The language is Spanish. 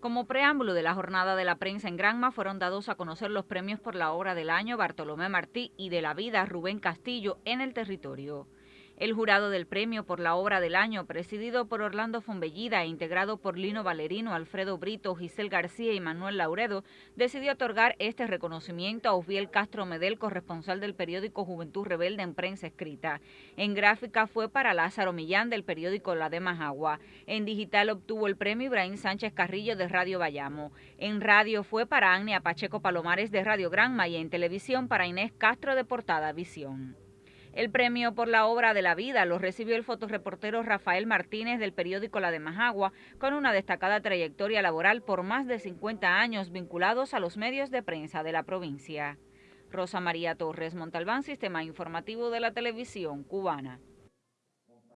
Como preámbulo de la jornada de la prensa en Granma fueron dados a conocer los premios por la obra del año Bartolomé Martí y de la vida Rubén Castillo en el territorio. El jurado del premio por la obra del año, presidido por Orlando Fombellida e integrado por Lino Valerino, Alfredo Brito, Giselle García y Manuel Lauredo, decidió otorgar este reconocimiento a Osviel Castro Medel, corresponsal del periódico Juventud Rebelde en prensa escrita. En gráfica fue para Lázaro Millán del periódico La de Majagua. En digital obtuvo el premio Ibrahim Sánchez Carrillo de Radio Bayamo. En radio fue para Agnia Pacheco Palomares de Radio Granma y en televisión para Inés Castro de Portada Visión. El premio por la obra de la vida lo recibió el fotoreportero Rafael Martínez del periódico La de Majagua, con una destacada trayectoria laboral por más de 50 años vinculados a los medios de prensa de la provincia. Rosa María Torres Montalbán, Sistema Informativo de la Televisión Cubana.